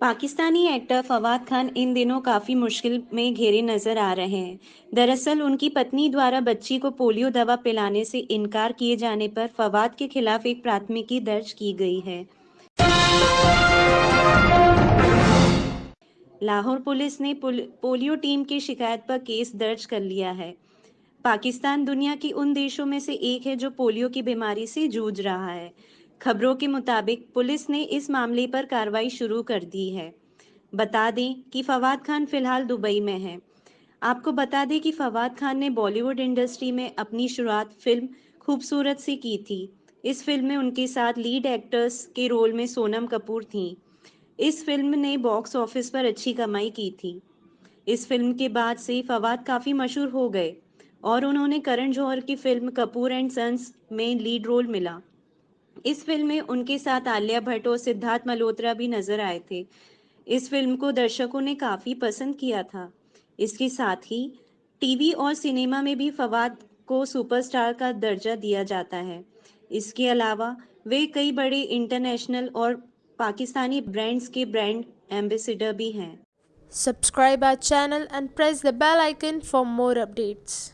Pakistani actor Fawad Khan इन दिनों काफ़ी मुश्किल में घिरे नज़र आ रहे हैं। दरअसल उनकी पत्नी द्वारा बच्ची को पोलियो दवा पिलाने से इनकार किए जाने पर फवाद के खिलाफ एक प्राथमिकी दर्ज की गई है। लाहौर पुलिस ने पोलियो टीम की शिकायत पर केस दर्ज कर लिया है। पाकिस्तान दुनिया की उन देशों में से एक है जो पोलियो की बीमारी से जूझ रहा है। खबरों के मुताबिक पुलिस ने इस मामले पर कार्रवाई शुरू कर दी है। बता दें कि फवाद खान फ़िलहाल दुबई में है। आपको बता दें कि फवाद खान ने बॉलीवुड इंडस्ट्री में अपनी शुरुआत फ़िल्म खूबसूरत से की थी। इस फ़िल्म में उनके साथ लीड एक्टर्स के रोल में सोनम कपूर थी। इस फ़िल्म ने बॉक्स ऑफ़िस पर अच्छी कमाई की थी। इस फ़िल्म के बाद से फवाद काफ़ी मशहूर हो गए और उन्होंने करण जौहर की फ़िल्म कपूर एंड सन्स में लीड रोल मिला। इस फ़िल्म में उनके साथ आलिया भट्ट और सिद्धार्थ मल्होत्रा भी नज़र आए थे। इस फ़िल्म को दर्शकों ने काफ़ी पसंद किया था। इसके साथ ही टीवी और सिनेमा में भी फवाद को सुपरस्टार का दर्जा दिया जाता है। इसके अलावा वे कई बड़े इंटरनेशनल और पाकिस्तानी ब्रांड्स के ब्रांड एम्बेसडर भी हैं। Subscribe our channel and press the bell icon for more updates.